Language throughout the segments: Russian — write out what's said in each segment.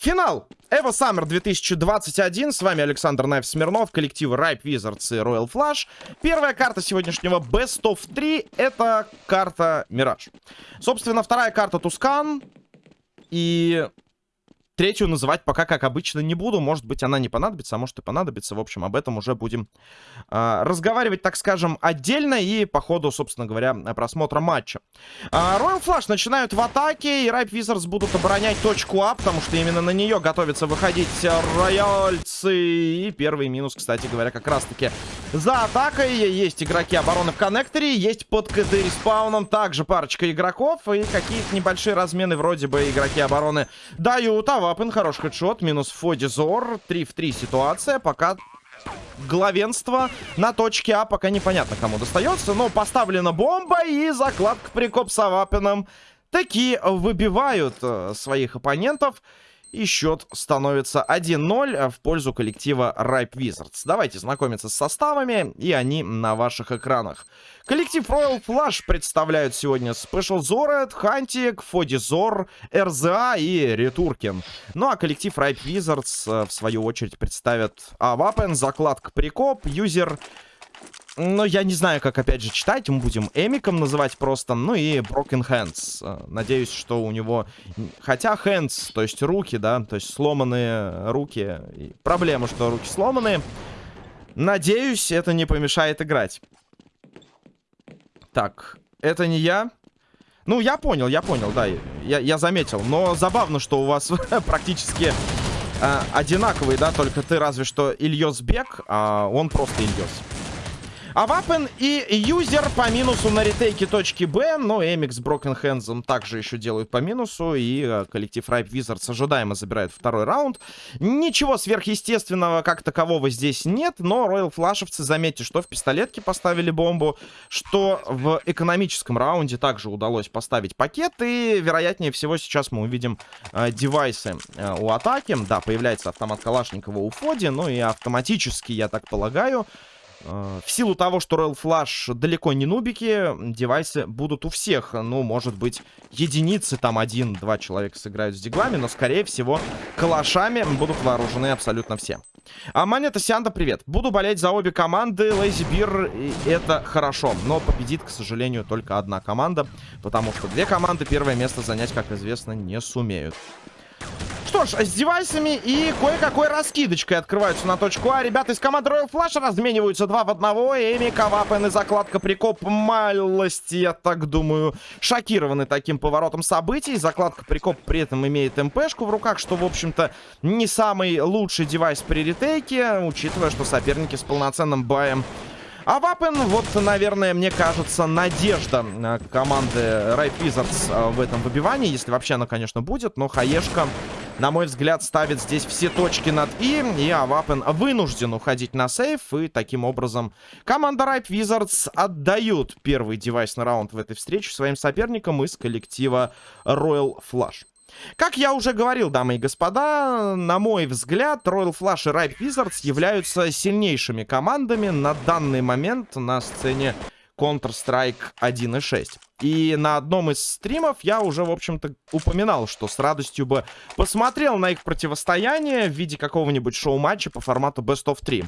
Финал Evo Summer 2021. С вами Александр Найф Смирнов, коллективы Ripe Wizards и Royal Flush. Первая карта сегодняшнего Best of 3 это карта Мираж. Собственно, вторая карта Тускан. И Третью называть пока, как обычно, не буду. Может быть, она не понадобится, а может и понадобится. В общем, об этом уже будем э, разговаривать, так скажем, отдельно и по ходу, собственно говоря, просмотра матча. Э, Royal начинают в атаке, и Ripe Wizards будут оборонять точку А, потому что именно на нее готовятся выходить рояльцы. И первый минус, кстати говоря, как раз-таки за атакой. Есть игроки обороны в коннекторе, есть под КД респауном также парочка игроков и какие-то небольшие размены вроде бы игроки обороны дают, а Вапен, хороший хедшот. Минус Фодизор. 3 в 3 ситуация. Пока главенство на точке А. Пока непонятно, кому достается. Но поставлена бомба и закладка прикоп с Авапином. Такие выбивают э, своих оппонентов. И счет становится 1-0 в пользу коллектива Ripe Wizards. Давайте знакомиться с составами, и они на ваших экранах. Коллектив Royal Flush представляют сегодня Special Zored, Хантик, Фодизор, РЗА и Ретуркин. Ну а коллектив Ripe Wizards э, в свою очередь представят Авапен, закладка Прикоп, Юзер... Но я не знаю, как опять же читать. Мы будем Эмиком называть просто. Ну и Broken Hands. Э, надеюсь, что у него... Хотя Hands, то есть руки, да, то есть сломанные руки. И проблема, что руки сломанные. Надеюсь, это не помешает играть. Так, это не я. Ну, я понял, я понял, да, я, я заметил. Но забавно, что у вас практически э, одинаковые, да, только ты разве что Ильёс Бек, а он просто Ильёс. Авапен и юзер по минусу на ретейке точки Б. Но Эмик с Broken Hands также еще делают по минусу. И э, коллектив Ripe Wizards ожидаемо забирает второй раунд. Ничего сверхъестественного как такового здесь нет. Но Royal Флашевцы, заметьте, что в пистолетке поставили бомбу. Что в экономическом раунде также удалось поставить пакет. И вероятнее всего сейчас мы увидим э, девайсы э, у атаки. Да, появляется автомат Калашникова у Фоди. Ну и автоматически, я так полагаю... Э, в силу того, что Royal Flush далеко не нубики, девайсы будут у всех. Ну, может быть, единицы, там один-два человека сыграют с диглами, но, скорее всего, калашами будут вооружены абсолютно все. А Монета Сианда, привет. Буду болеть за обе команды. Лейзи Бир, это хорошо. Но победит, к сожалению, только одна команда. Потому что две команды первое место занять, как известно, не сумеют. Что ж, с девайсами и кое-какой раскидочкой открываются на точку А. Ребята из команды Royal Flash размениваются два в одного. Эми, Кавапен и закладка прикоп малости, я так думаю, шокированы таким поворотом событий. Закладка прикоп при этом имеет МПшку в руках, что, в общем-то, не самый лучший девайс при ретейке, учитывая, что соперники с полноценным баем а Вапен, вот, наверное, мне кажется, надежда э, команды Ripe Wizards э, в этом выбивании. Если вообще она, конечно, будет. Но Хаешка, на мой взгляд, ставит здесь все точки над «и». И Авапен вынужден уходить на сейф. И таким образом команда Ripe Wizards отдают первый девайсный раунд в этой встрече своим соперникам из коллектива Royal Flush. Как я уже говорил, дамы и господа, на мой взгляд, Royal Flush и Ripe Wizards являются сильнейшими командами на данный момент на сцене Counter-Strike 1.6. И на одном из стримов я уже, в общем-то, упоминал, что с радостью бы посмотрел на их противостояние в виде какого-нибудь шоу-матча по формату Best of 3.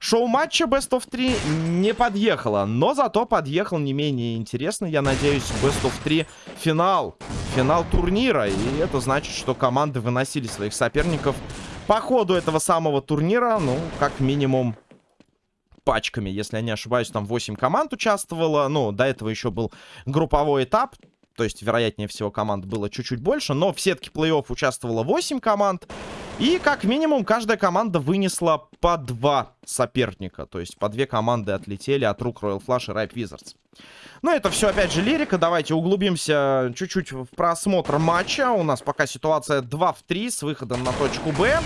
Шоу матча Best of 3 не подъехало, но зато подъехал не менее интересный, я надеюсь, Best of 3 финал. Финал турнира, и это значит, что команды выносили своих соперников по ходу этого самого турнира, ну, как минимум пачками, если я не ошибаюсь, там 8 команд участвовало, ну, до этого еще был групповой этап, то есть, вероятнее всего, команд было чуть-чуть больше, но в сетке плей-офф участвовало 8 команд, и как минимум каждая команда вынесла по два соперника. То есть по две команды отлетели от рук Royal Flush и Ripe Wizards. Ну, это все, опять же, лирика. Давайте углубимся чуть-чуть в просмотр матча. У нас пока ситуация 2 в 3 с выходом на точку Б.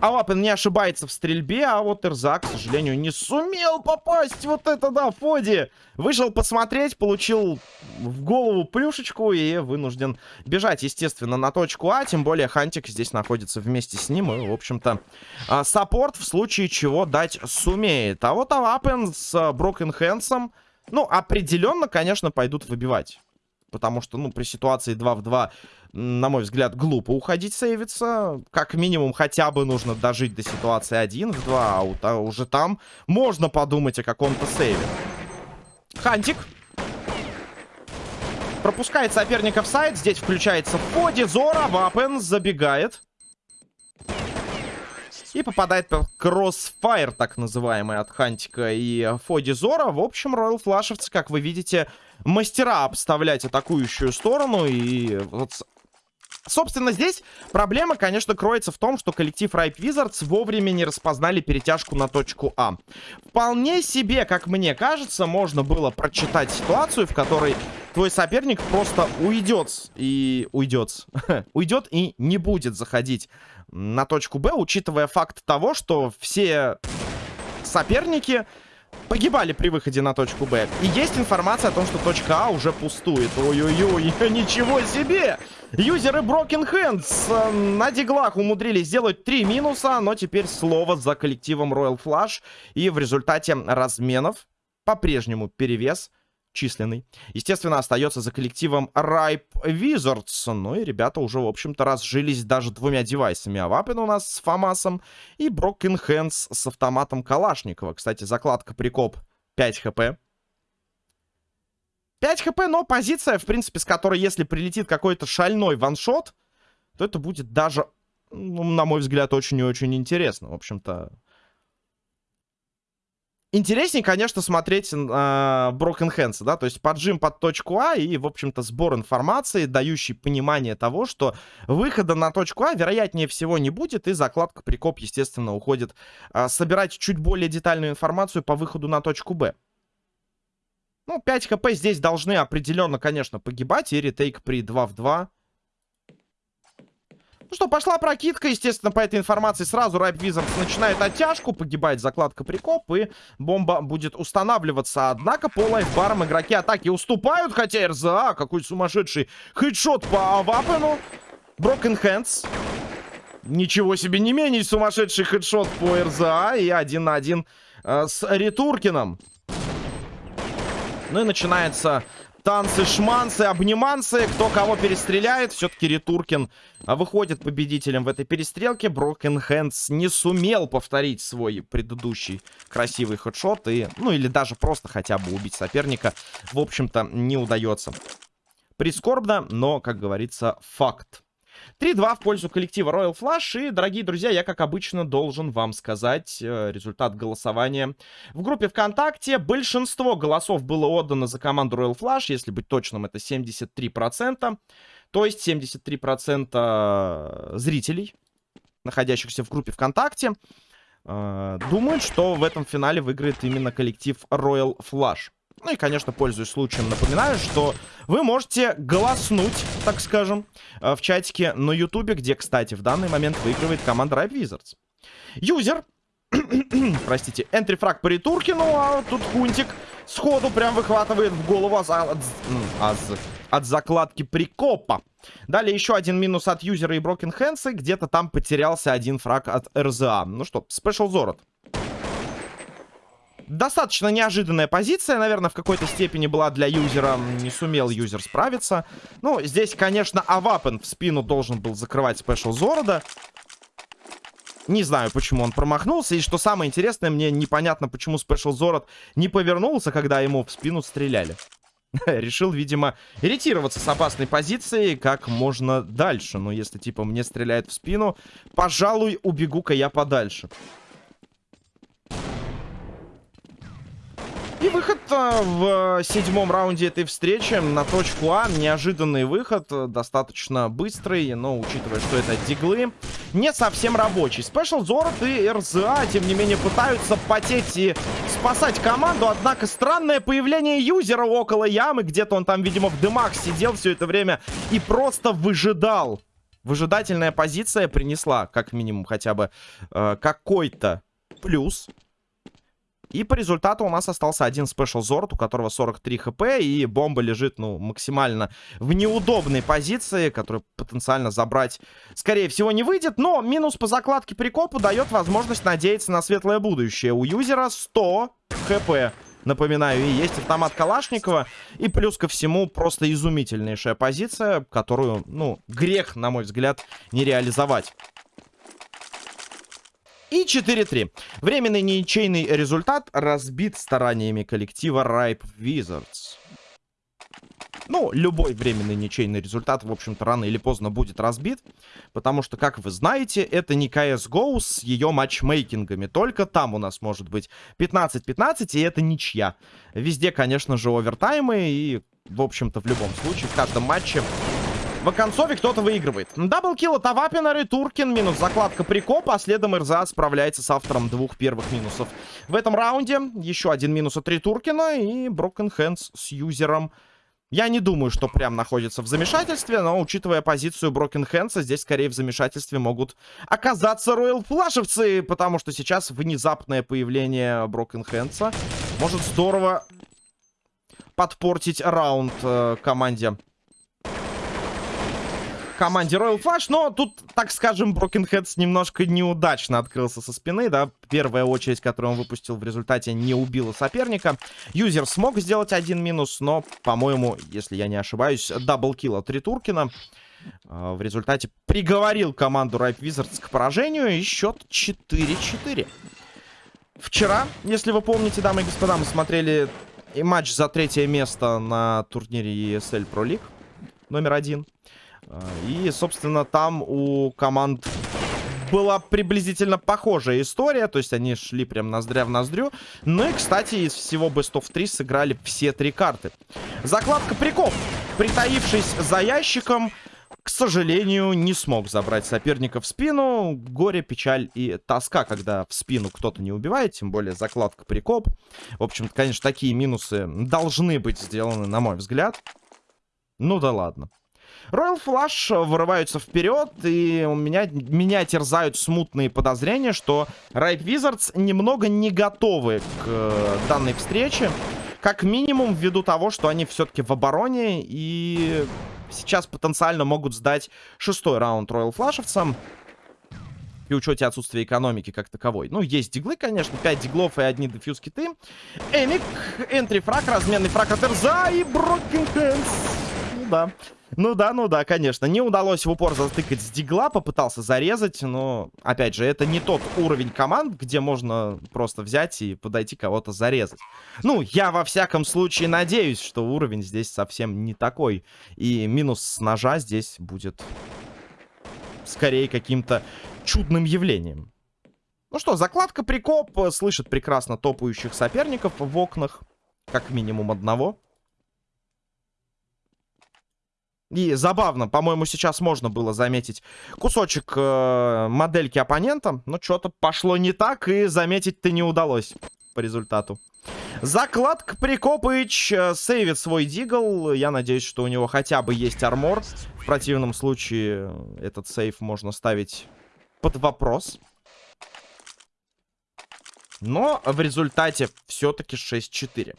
Алапин не ошибается в стрельбе, а вот Эрзак, к сожалению, не сумел попасть. Вот это да, Фоди. Вышел посмотреть, получил в голову плюшечку и вынужден бежать, естественно, на точку А. Тем более Хантик здесь находится вместе с ним. И, в общем-то, а, support в случае чего дать сумеет. А вот Алапин с Broken Hands ом, ну, определенно, конечно, пойдут выбивать. Потому что, ну, при ситуации 2 в 2, на мой взгляд, глупо уходить сейвиться. Как минимум, хотя бы нужно дожить до ситуации 1 в 2, а уже там можно подумать о каком-то сейве. Хантик. Пропускает соперника в сайт. Здесь включается в ходе. Зора. Вапен забегает. И попадает под кроссфайр, так называемый, от Хантика и Фоди Зора. В общем, Роyal Флашевцы, как вы видите, мастера обставлять атакующую сторону. И вот Собственно, здесь проблема, конечно, кроется в том, что коллектив Ripe Wizards вовремя не распознали перетяжку на точку А. Вполне себе, как мне кажется, можно было прочитать ситуацию, в которой твой соперник просто уйдет и... уйдет. уйдет и не будет заходить на точку Б, учитывая факт того, что все соперники погибали при выходе на точку Б. И есть информация о том, что точка А уже пустует. Ой-ой-ой, ничего себе! Юзеры Broken Hands э, на диглах умудрились сделать три минуса, но теперь слово за коллективом Royal Flush. И в результате разменов по-прежнему перевес численный. Естественно, остается за коллективом Ripe Wizards. Ну и ребята уже, в общем-то, разжились даже двумя девайсами. Авапин у нас с Фамасом и Broken Hands с автоматом Калашникова. Кстати, закладка прикоп 5 хп. 5 хп, но позиция, в принципе, с которой, если прилетит какой-то шальной ваншот, то это будет даже, ну, на мой взгляд, очень и очень интересно. В общем-то, Интереснее, конечно, смотреть э, Broken Hands, да, то есть поджим под точку А и, в общем-то, сбор информации, дающий понимание того, что выхода на точку А, вероятнее всего, не будет, и закладка прикоп, естественно, уходит э, собирать чуть более детальную информацию по выходу на точку Б. Ну, 5 хп здесь должны определенно, конечно, погибать, и ретейк при 2 в 2 ну что, пошла прокидка, естественно, по этой информации сразу Райп Wizards начинает оттяжку, погибает закладка прикоп, и бомба будет устанавливаться. Однако по лайфбарам игроки атаки уступают, хотя РЗА, какой сумасшедший хедшот по Вапену. Broken Hands. Ничего себе, не менее сумасшедший хедшот по РЗА, и один на один э, с Ритуркиным. Ну и начинается танцы, шманцы, обниманцы. Кто кого перестреляет. Все-таки Ритуркин выходит победителем в этой перестрелке. Брокен Хэндс не сумел повторить свой предыдущий красивый хедшот. И, ну, или даже просто хотя бы убить соперника. В общем-то, не удается. Прискорбно, но, как говорится, факт. 3-2 в пользу коллектива Royal Flush. И, дорогие друзья, я, как обычно, должен вам сказать э, результат голосования. В группе ВКонтакте большинство голосов было отдано за команду Royal Flush. Если быть точным, это 73%. То есть 73% зрителей, находящихся в группе ВКонтакте, э, думают, что в этом финале выиграет именно коллектив Royal Flush. Ну и, конечно, пользуясь случаем, напоминаю, что вы можете голоснуть, так скажем, э, в чатике на ютубе, где, кстати, в данный момент выигрывает команда Ripe Wizards. Юзер, простите, энтрифраг по Ритуркину, а тут Хунтик сходу прям выхватывает в голову от, от, от, от закладки прикопа. Далее еще один минус от юзера и Broken Hands, где-то там потерялся один фраг от РЗА. Ну что, Special Зорот. Достаточно неожиданная позиция, наверное, в какой-то степени была для юзера. Не сумел юзер справиться. Ну, здесь, конечно, Авапен в спину должен был закрывать Спешл Зорода. Не знаю, почему он промахнулся. И что самое интересное, мне непонятно, почему Спешл Зород не повернулся, когда ему в спину стреляли. Решил, видимо, ретироваться с опасной позиции как можно дальше. Но если, типа, мне стреляет в спину, пожалуй, убегу-ка я подальше. И выход э, в седьмом раунде этой встречи на точку А. Неожиданный выход, э, достаточно быстрый, но учитывая, что это диглы, не совсем рабочий. Спешл Зорот и РЗА, тем не менее, пытаются потеть и спасать команду. Однако странное появление юзера около ямы. Где-то он там, видимо, в дымах сидел все это время и просто выжидал. Выжидательная позиция принесла, как минимум, хотя бы э, какой-то плюс. И по результату у нас остался один спешл Зорд, у которого 43 хп, и бомба лежит, ну, максимально в неудобной позиции, которую потенциально забрать, скорее всего, не выйдет. Но минус по закладке прикопу дает возможность надеяться на светлое будущее. У юзера 100 хп. Напоминаю, и есть автомат Калашникова. И плюс ко всему, просто изумительнейшая позиция, которую, ну, грех, на мой взгляд, не реализовать. И 4-3. Временный ничейный результат разбит стараниями коллектива Ripe Wizards. Ну, любой временный ничейный результат, в общем-то, рано или поздно будет разбит. Потому что, как вы знаете, это не CSGO с ее матчмейкингами. Только там у нас может быть 15-15, и это ничья. Везде, конечно же, овертаймы. И, в общем-то, в любом случае, в каждом матче в концове кто-то выигрывает. Double kill от Авапинер и Туркин. Минус закладка прикоп, а следом РЗА справляется с автором двух первых минусов. В этом раунде еще один минус от Туркина и Broken Hands с юзером я не думаю, что прям находится в замешательстве, но учитывая позицию Брокен Хэнса, здесь скорее в замешательстве могут оказаться Royal Flash евцы, потому что сейчас внезапное появление Broken Hands а может здорово подпортить раунд э, команде команде Royal Flash, но тут, так скажем, Broken Heads немножко неудачно открылся со спины, да. Первая очередь, которую он выпустил в результате, не убила соперника. Юзер смог сделать один минус, но, по-моему, если я не ошибаюсь, double kill от Ритуркина э, в результате приговорил команду Ripe Wizards к поражению и счет 4-4. Вчера, если вы помните, дамы и господа, мы смотрели и матч за третье место на турнире ESL Pro League номер один. И, собственно, там у команд была приблизительно похожая история. То есть они шли прям ноздря в ноздрю. Ну и, кстати, из всего Best of 3 сыграли все три карты. Закладка приков. Притаившись за ящиком, к сожалению, не смог забрать соперника в спину. Горе, печаль и тоска, когда в спину кто-то не убивает. Тем более закладка прикоп. В общем-то, конечно, такие минусы должны быть сделаны, на мой взгляд. Ну да ладно. Royal Flush вырываются вперед, и у меня, меня терзают смутные подозрения, что Ripe Wizards немного не готовы к э, данной встрече. Как минимум, ввиду того, что они все-таки в обороне, и сейчас потенциально могут сдать шестой раунд Royal Флашевцам. При учете отсутствия экономики как таковой. Ну, есть диглы, конечно. 5 диглов и одни дефьюз киты. Эмик, энтри фраг, разменный фраг от Эрза и Hands. Ну да. Ну да, ну да, конечно. Не удалось в упор затыкать с дигла, попытался зарезать, но, опять же, это не тот уровень команд, где можно просто взять и подойти кого-то зарезать. Ну, я во всяком случае надеюсь, что уровень здесь совсем не такой. И минус с ножа здесь будет скорее каким-то чудным явлением. Ну что, закладка прикоп, слышит прекрасно топающих соперников в окнах, как минимум одного. И забавно, по-моему, сейчас можно было заметить кусочек э, модельки оппонента, но что-то пошло не так, и заметить-то не удалось по результату. Закладка Прикопыч э, сейвит свой дигл. Я надеюсь, что у него хотя бы есть армор. В противном случае этот сейв можно ставить под вопрос. Но в результате все-таки 6-4.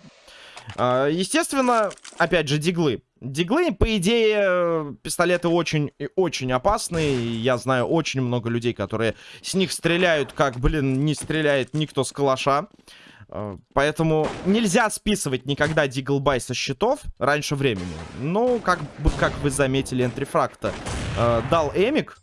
Э, естественно, опять же, диглы. Диглы, по идее, пистолеты очень и очень опасные. Я знаю очень много людей, которые с них стреляют, как, блин, не стреляет никто с калаша. Э, поэтому нельзя списывать никогда диглбай со счетов раньше времени. Ну, как бы, как вы заметили, энтрифракта э, дал Эмик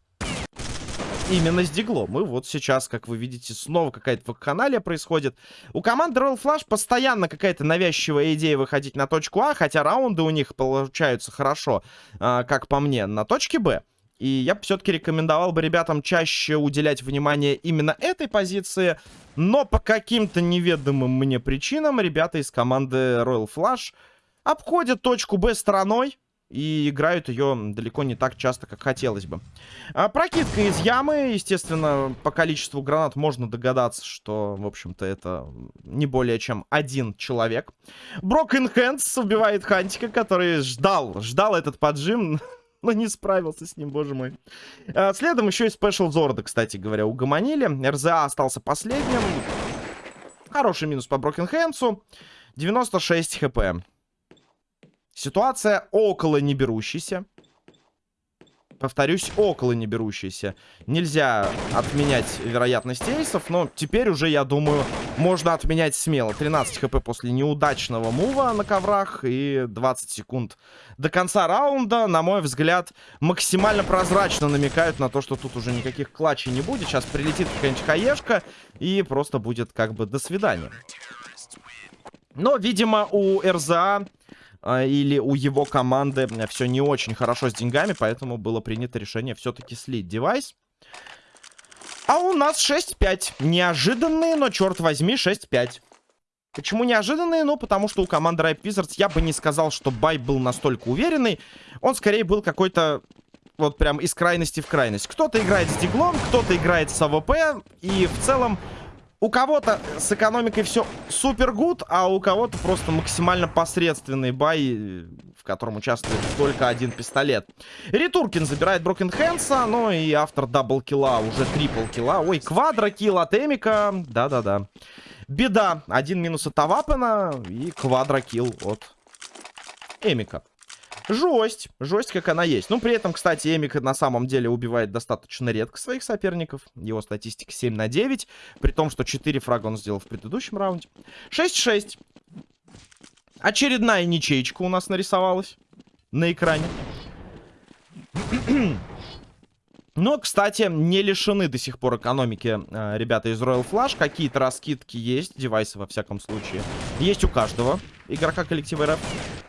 именно с диглом. И вот сейчас, как вы видите, снова какая-то вакханалия происходит. У команды Royal Flash постоянно какая-то навязчивая идея выходить на точку А, хотя раунды у них получаются хорошо, а, как по мне, на точке Б. И я все-таки рекомендовал бы ребятам чаще уделять внимание именно этой позиции. Но по каким-то неведомым мне причинам ребята из команды Royal Flash обходят точку Б стороной. И играют ее далеко не так часто, как хотелось бы. А, прокидка из ямы. Естественно, по количеству гранат можно догадаться, что, в общем-то, это не более чем один человек. Broken Hands убивает Хантика, который ждал, ждал этот поджим, но не справился с ним, боже мой. А, следом еще и Special Зорда, кстати говоря, угомонили. РЗА остался последним. Хороший минус по Hands. 96 хп. Ситуация около неберущейся. повторюсь, около не берущийся. Нельзя отменять вероятность эйсов, но теперь уже, я думаю, можно отменять смело. 13 хп после неудачного мува на коврах и 20 секунд до конца раунда, на мой взгляд, максимально прозрачно намекают на то, что тут уже никаких клатчей не будет. Сейчас прилетит какая-нибудь хаешка и просто будет как бы до свидания. Но, видимо, у РЗА или у его команды все не очень хорошо с деньгами, поэтому было принято решение все-таки слить девайс. А у нас 6-5. Неожиданные, но, черт возьми, 6-5. Почему неожиданные? Ну, потому что у команды Ripe Wizards я бы не сказал, что buy был настолько уверенный. Он скорее был какой-то вот прям из крайности в крайность. Кто-то играет с диглом, кто-то играет с АВП. И в целом у кого-то с экономикой все super good, а у кого-то просто максимально посредственный buy, в котором участвует только один пистолет. Ритуркин забирает Broken Hands а, ну и автор double kill а, уже triple kill а. Ой, quadro kill от Эмика, да-да-да. Беда, один минус от Авапена и quadro kill от Эмика. Жесть. Жесть, как она есть. Ну, при этом, кстати, Эмик на самом деле убивает достаточно редко своих соперников. Его статистика 7 на 9. При том, что 4 фрага он сделал в предыдущем раунде. 6-6. Очередная ничейка у нас нарисовалась на экране. Но, кстати, не лишены до сих пор экономики э, ребята из Royal Flash. Какие-то раскидки есть, девайсы во всяком случае. Есть у каждого игрока коллектива РФ.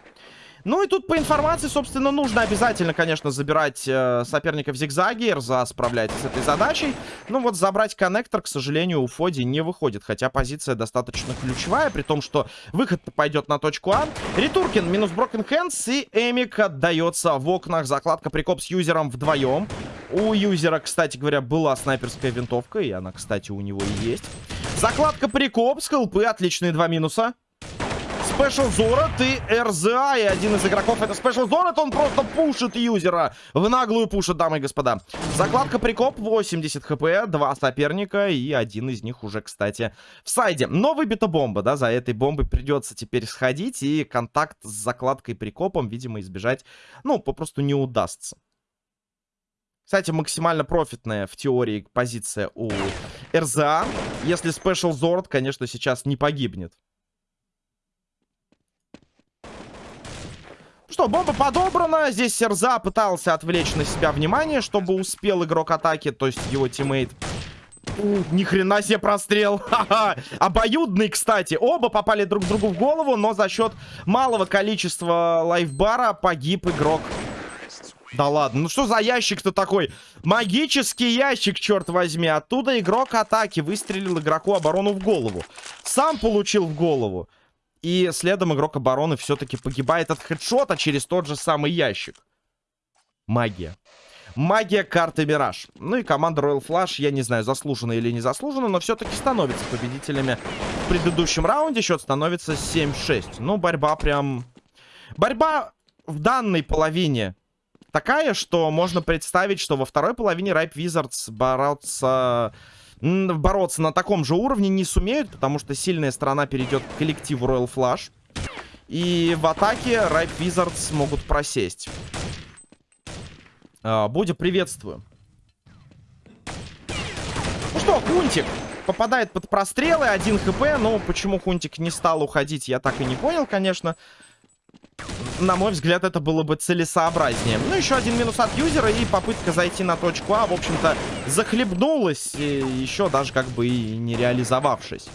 Ну и тут по информации, собственно, нужно обязательно, конечно, забирать э, соперника в зигзаге. РЗА справляется с этой задачей. Ну вот забрать коннектор, к сожалению, у Фоди не выходит. Хотя позиция достаточно ключевая, при том, что выход пойдет на точку А. Ритуркин минус Broken Hands и Эмик отдается в окнах. Закладка прикоп с юзером вдвоем. У юзера, кстати говоря, была снайперская винтовка, и она, кстати, у него и есть. Закладка прикоп, скалпы, отличные два минуса. Спешл Зорот и РЗА. И один из игроков это Спешл Зорот. Он просто пушит юзера. В наглую пушит, дамы и господа. Закладка прикоп. 80 хп. Два соперника. И один из них уже, кстати, в сайде. Но выбита бомба, да. За этой бомбой придется теперь сходить. И контакт с закладкой прикопом, видимо, избежать, ну, попросту не удастся. Кстати, максимально профитная в теории позиция у РЗА. Если Special Zord, конечно, сейчас не погибнет. Что, бомба подобрана. Здесь Серза пытался отвлечь на себя внимание, чтобы успел игрок атаки, то есть его тиммейт. У, ни хрена себе прострел. Ха-ха. Обоюдный, кстати. Оба попали друг другу в голову, но за счет малого количества лайфбара погиб игрок. Да ладно, ну что за ящик-то такой? Магический ящик, черт возьми. Оттуда игрок атаки выстрелил игроку оборону в голову. Сам получил в голову. И следом игрок обороны все-таки погибает от хедшота через тот же самый ящик. Магия. Магия карты Мираж. Ну и команда Royal Flash, я не знаю, заслуженно или не заслуженно, но все-таки становится победителями в предыдущем раунде. Счет становится 7-6. Ну, борьба прям... Борьба в данной половине такая, что можно представить, что во второй половине Ripe Wizards борются бороться на таком же уровне не сумеют, потому что сильная сторона перейдет к коллективу Royal Flash. И в атаке Ripe Wizards могут просесть. А, приветствую. Ну что, Хунтик попадает под прострелы, 1 хп. Ну, почему Хунтик не стал уходить, я так и не понял, конечно на мой взгляд, это было бы целесообразнее. Ну, еще один минус от юзера и попытка зайти на точку А, в общем-то, захлебнулась, еще даже как бы и не реализовавшись.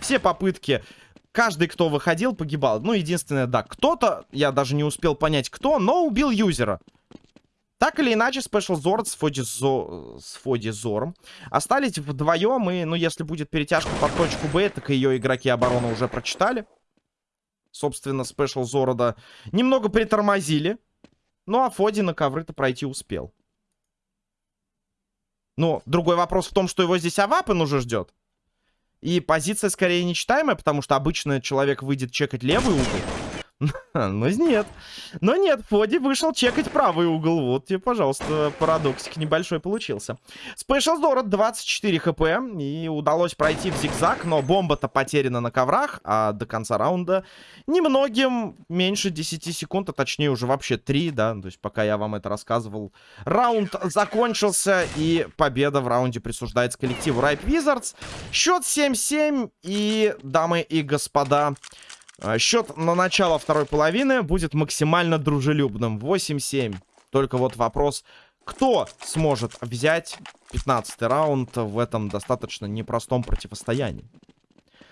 Все попытки, каждый, кто выходил, погибал. Ну, единственное, да, кто-то, я даже не успел понять, кто, но убил юзера. Так или иначе, Special Zord с Фоди, Зо... остались вдвоем, и, ну, если будет перетяжка под точку Б, так ее игроки обороны уже прочитали собственно, спешл Зорода, немного притормозили. Ну, а Фоди на ковры-то пройти успел. Но другой вопрос в том, что его здесь Авапен уже ждет. И позиция скорее нечитаемая, потому что обычно человек выйдет чекать левый угол. Ну нет. Но нет, Фоди вышел чекать правый угол. Вот тебе, пожалуйста, парадоксик небольшой получился. Спешл Дорот 24 хп. И удалось пройти в зигзаг, но бомба-то потеряна на коврах. А до конца раунда немногим меньше 10 секунд, а точнее уже вообще 3, да. То есть пока я вам это рассказывал, раунд закончился. И победа в раунде присуждается коллективу Ripe Wizards. Счет 7-7. И, дамы и господа... А, счет на начало второй половины будет максимально дружелюбным. 8-7. Только вот вопрос, кто сможет взять 15 раунд в этом достаточно непростом противостоянии.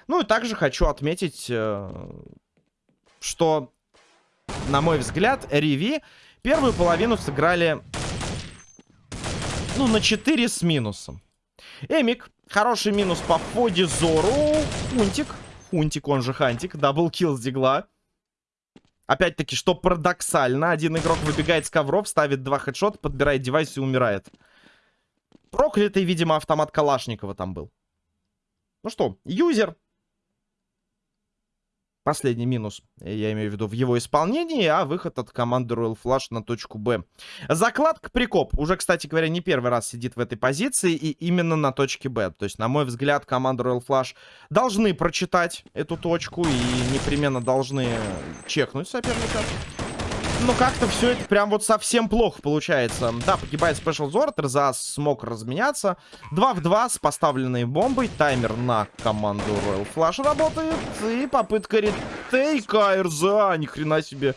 Ну и также хочу отметить, э, что, на мой взгляд, Риви первую половину сыграли, ну, на 4 с минусом. Эмик, хороший минус по Фоди Зору, Унтик, Хунтик, он же Хантик. Double kill с дигла. Опять-таки, что парадоксально. Один игрок выбегает с ковров, ставит два хедшота, подбирает девайс и умирает. Проклятый, видимо, автомат Калашникова там был. Ну что, юзер Последний минус, я имею в виду, в его исполнении, а выход от команды Royal Flush на точку Б. Закладка Прикоп уже, кстати говоря, не первый раз сидит в этой позиции и именно на точке Б. То есть, на мой взгляд, команда Royal Flush должны прочитать эту точку и непременно должны чекнуть соперника. Но как-то все это прям вот совсем плохо получается. Да, погибает Special Zord, РЗА смог разменяться. 2 в 2 с поставленной бомбой. Таймер на команду Royal Flash работает. И попытка ретейка РЗА. Ни хрена себе.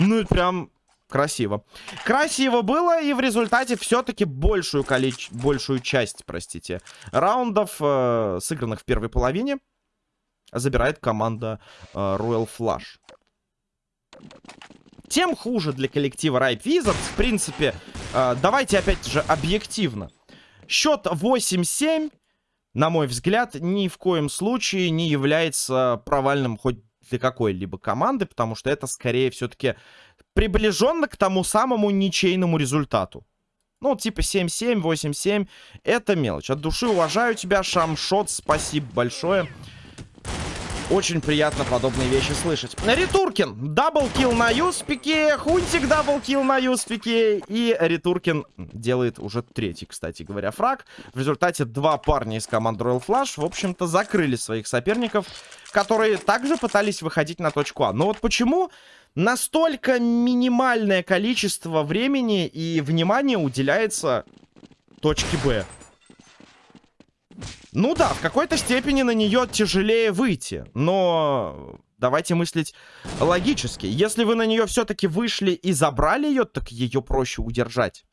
Ну и прям красиво. Красиво было, и в результате все-таки большую, количе... большую часть, простите, раундов, э, сыгранных в первой половине, забирает команда э, Royal Flush тем хуже для коллектива Ripe Wizards. В принципе, э, давайте опять же объективно. Счет 8-7, на мой взгляд, ни в коем случае не является провальным хоть для какой-либо команды, потому что это скорее все-таки приближенно к тому самому ничейному результату. Ну, типа 7-7, 8-7, это мелочь. От души уважаю тебя, Шамшот, спасибо большое. Очень приятно подобные вещи слышать. Ритуркин. Double kill на юспике. Хунтик double kill на юспике. И Ритуркин делает уже третий, кстати говоря, фраг. В результате два парня из команды Royal Flash, в общем-то, закрыли своих соперников, которые также пытались выходить на точку А. Но вот почему настолько минимальное количество времени и внимания уделяется точке Б? Ну да, в какой-то степени на нее тяжелее выйти, но давайте мыслить логически. Если вы на нее все-таки вышли и забрали ее, так ее проще удержать.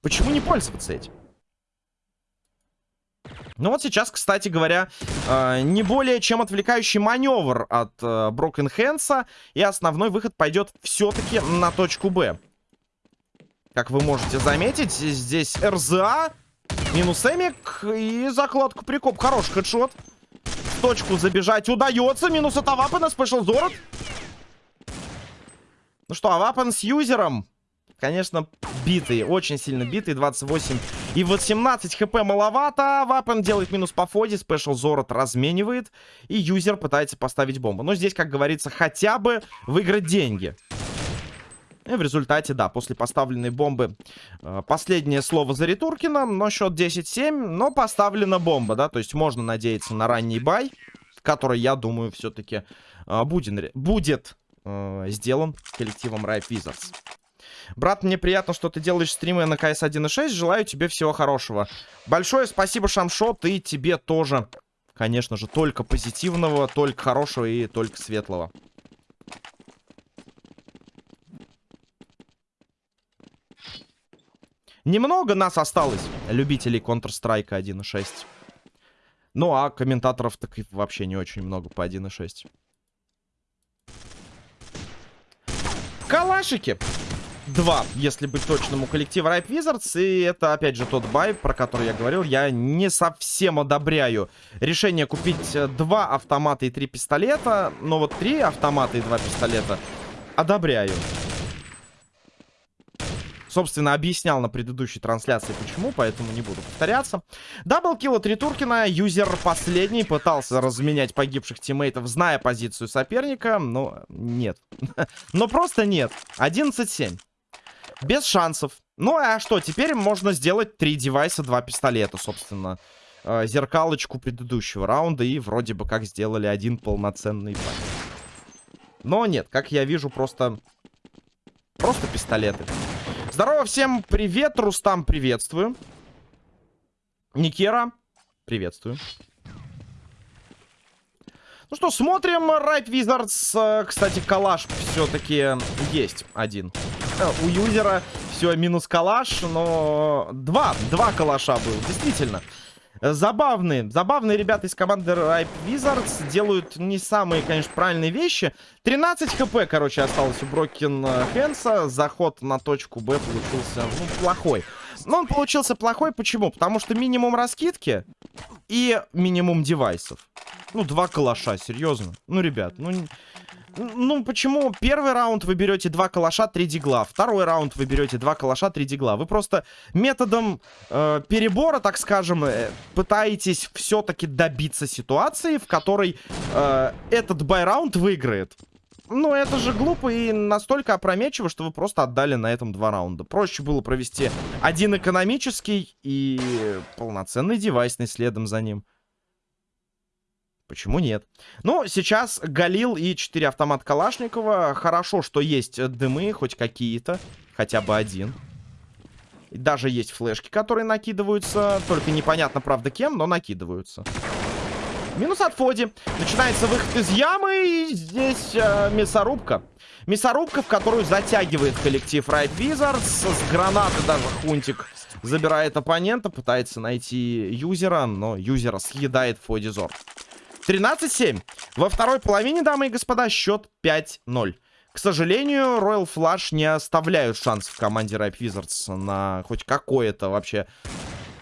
Почему не пользоваться этим? Ну вот сейчас, кстати говоря, э, не более чем отвлекающий маневр от э, Hands, и основной выход пойдет все-таки на точку Б. Как вы можете заметить, здесь РЗА Минус Эмик и закладку прикоп. Хороший хедшот. В точку забежать удается. Минус от Авапана. Спешл Зорот. Ну что, Авапан с юзером. Конечно, битый. Очень сильно битый. 28 и 18 хп маловато. Авапан делает минус по фоде. Спешл Зорот разменивает. И юзер пытается поставить бомбу. Но здесь, как говорится, хотя бы выиграть деньги. И в результате, да, после поставленной бомбы э, последнее слово за Ретуркина, но счет 10-7, но поставлена бомба, да, то есть можно надеяться на ранний buy, который, я думаю, все-таки э, будет, будет э, сделан коллективом Ripe Wizards. Брат, мне приятно, что ты делаешь стримы на КС 1.6. Желаю тебе всего хорошего. Большое спасибо, Шамшот, и тебе тоже. Конечно же, только позитивного, только хорошего и только светлого. Немного нас осталось, любителей Counter-Strike 1.6. Ну, а комментаторов так и вообще не очень много по 1.6. Калашики. Два, если быть точным, у коллектива Ripe Wizards. И это, опять же, тот бай, про который я говорил. Я не совсем одобряю решение купить два автомата и три пистолета. Но вот три автомата и два пистолета одобряю. Собственно, объяснял на предыдущей трансляции, почему, поэтому не буду повторяться. Даблкил от Ритуркина. Юзер последний пытался разменять погибших тиммейтов, зная позицию соперника, но нет. Но просто нет. 11-7. Без шансов. Ну, а что, теперь можно сделать три девайса, два пистолета, собственно. Э, зеркалочку предыдущего раунда и вроде бы как сделали один полноценный пак. Но нет, как я вижу, просто... Просто пистолеты. Здорово всем, привет, Рустам, приветствую. Никера, приветствую. Ну что, смотрим. Right Wizards. Кстати, калаш все-таки есть один. Э, у юзера все минус калаш, но два, два калаша был, действительно. Забавные, забавные ребята из команды Ripe Wizards делают не самые, конечно, правильные вещи. 13 хп, короче, осталось у Брокен Хэнса. Заход на точку Б получился, ну, плохой. Но он получился плохой, почему? Потому что минимум раскидки и минимум девайсов. Ну, два калаша, серьезно. Ну, ребят, ну... Ну, почему первый раунд вы берете два калаша, три дигла, второй раунд вы берете два калаша, три дигла. Вы просто методом э, перебора, так скажем, э, пытаетесь все-таки добиться ситуации, в которой э, этот бай-раунд выиграет. Ну, это же глупо и настолько опрометчиво, что вы просто отдали на этом два раунда. Проще было провести один экономический и полноценный девайсный следом за ним. Почему нет? Ну, сейчас Галил и 4 автомат Калашникова. Хорошо, что есть дымы, хоть какие-то. Хотя бы один. Даже есть флешки, которые накидываются. Только непонятно, правда, кем, но накидываются. Минус от Фоди. Начинается выход из ямы. И здесь э, мясорубка. Мясорубка, в которую затягивает коллектив Right Wizards. С гранаты даже Хунтик забирает оппонента. Пытается найти юзера, но юзера съедает Фоди Зор. 13-7. Во второй половине, дамы и господа, счет 5-0. К сожалению, Royal Flush не оставляют шансов команде Ripe Wizards на хоть какое-то вообще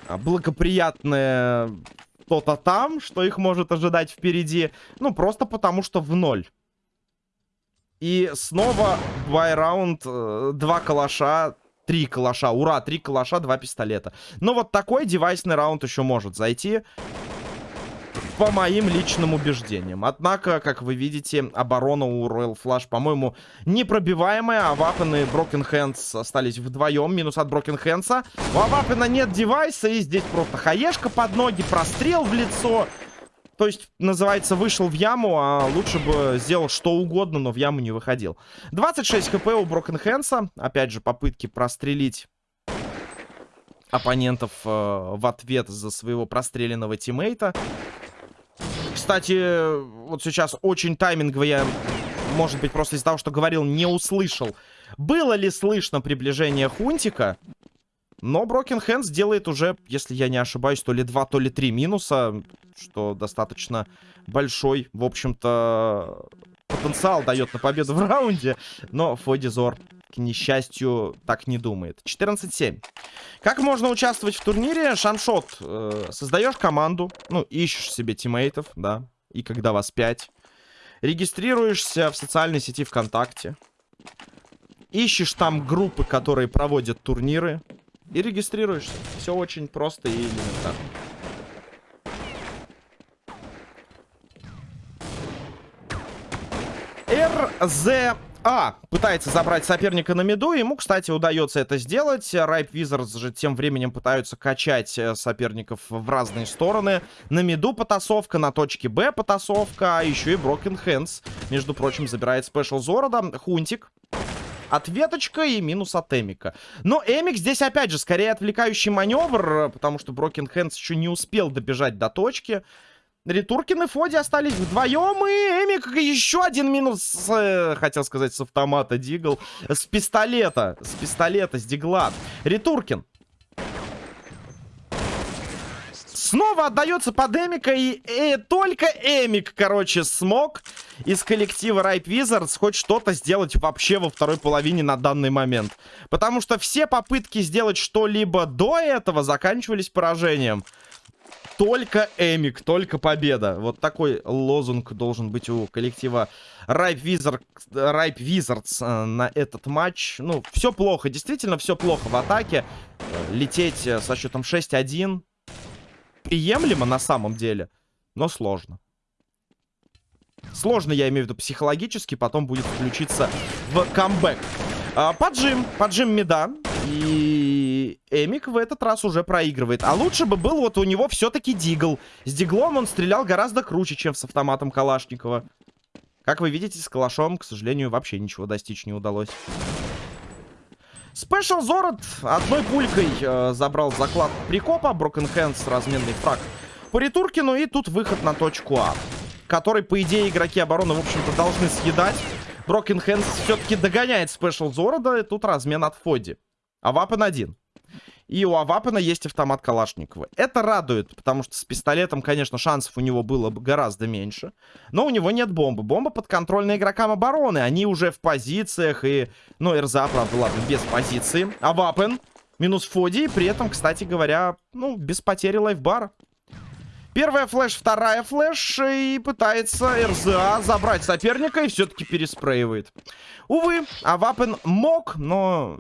а, благоприятное что-то там, что их может ожидать впереди. Ну, просто потому что в ноль. И снова байраунд, э, два калаша, три калаша. Ура, три калаша, два пистолета. Но вот такой девайсный раунд еще может зайти по моим личным убеждениям. Однако, как вы видите, оборона у Royal Flush, по-моему, непробиваемая. А Вапен Broken Hands остались вдвоем. Минус от Broken Hands. У Авапена нет девайса, и здесь просто хаешка под ноги, прострел в лицо. То есть, называется, вышел в яму, а лучше бы сделал что угодно, но в яму не выходил. 26 хп у Broken Hands. Опять же, попытки прострелить оппонентов э, в ответ за своего простреленного тиммейта. Кстати, вот сейчас очень таймингово я, может быть, просто из-за того, что говорил, не услышал. Было ли слышно приближение Хунтика? Но Broken Hands делает уже, если я не ошибаюсь, то ли 2, то ли 3 минуса, что достаточно большой, в общем-то, потенциал дает на победу в раунде. Но Фодизор к несчастью, так не думает. 14-7. Как можно участвовать в турнире? Шаншот. Э, создаешь команду, ну, ищешь себе тиммейтов, да, и когда вас 5. Регистрируешься в социальной сети ВКонтакте. Ищешь там группы, которые проводят турниры. И регистрируешься. Все очень просто и элементарно. РЗ а, пытается забрать соперника на миду. Ему, кстати, удается это сделать. Райп Wizards же тем временем пытаются качать э, соперников в разные стороны. На миду потасовка, на точке Б потасовка, а еще и Broken Hands. Между прочим, забирает спешл Зорода. Хунтик. Ответочка и минус от Эмика. Но Эмик здесь, опять же, скорее отвлекающий маневр, потому что Broken Hands еще не успел добежать до точки. Ретуркин и Фоди остались вдвоем, и Эмик еще один минус, э, хотел сказать, с автомата Дигл, с пистолета, с пистолета, с Дигла. Ретуркин. Снова отдается под Эмика, и, и только Эмик, короче, смог из коллектива Ripe Wizards хоть что-то сделать вообще во второй половине на данный момент. Потому что все попытки сделать что-либо до этого заканчивались поражением. Только Эмик, только победа. Вот такой лозунг должен быть у коллектива Ripe, Wizard, Ripe Wizards э, на этот матч. Ну, все плохо, действительно все плохо в атаке. Лететь э, со счетом 6-1 приемлемо на самом деле, но сложно. Сложно, я имею в виду психологически, потом будет включиться в камбэк. А, поджим, поджим меда. И Эмик в этот раз уже проигрывает. А лучше бы был вот у него все-таки Дигл. С Диглом он стрелял гораздо круче, чем с автоматом Калашникова. Как вы видите, с Калашом, к сожалению, вообще ничего достичь не удалось. Спешл Зорот одной пулькой э, забрал закладку прикопа. Broken Hands, разменный фраг по Ретуркину. И тут выход на точку А. Который, по идее, игроки обороны, в общем-то, должны съедать. Broken Hands все-таки догоняет Спешл Зорода. И тут размен от Фоди. Авапен один. И у Авапена есть автомат Калашникова. Это радует, потому что с пистолетом, конечно, шансов у него было бы гораздо меньше. Но у него нет бомбы. Бомба подконтрольна игрокам обороны. Они уже в позициях и... Ну, РЗА, правда, ладно, без позиции. Авапен минус Фоди. При этом, кстати говоря, ну, без потери лайфбара. Первая флеш, вторая флеш. И пытается РЗА забрать соперника и все-таки переспреивает. Увы, Авапен мог, но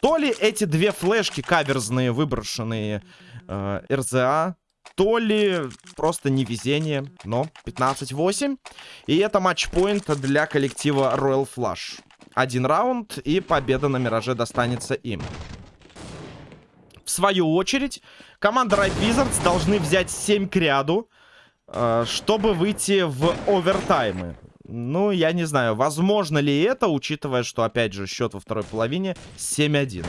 то ли эти две флешки каверзные, выброшенные э, РЗА, то ли просто невезение, но 15-8. И это матчпоинт для коллектива Royal Flush. Один раунд, и победа на Мираже достанется им. В свою очередь, команда Right Wizards должны взять 7 к ряду, э, чтобы выйти в овертаймы. Ну, я не знаю, возможно ли это, учитывая, что, опять же, счет во второй половине 7-1.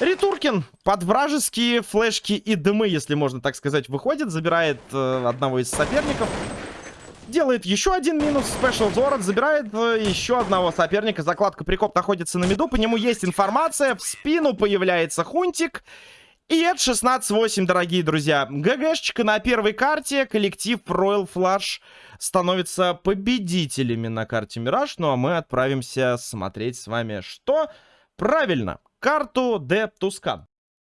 Ритуркин под вражеские флешки и дымы, если можно так сказать, выходит. Забирает э, одного из соперников. Делает еще один минус. Спешл Зорот забирает э, еще одного соперника. Закладка прикоп находится на меду. По нему есть информация. В спину появляется Хунтик. И это 16-8, дорогие друзья. ГГшечка на первой карте. Коллектив Royal Flush становится победителями на карте Мираж. Ну а мы отправимся смотреть с вами что? Правильно, карту Де Тускан.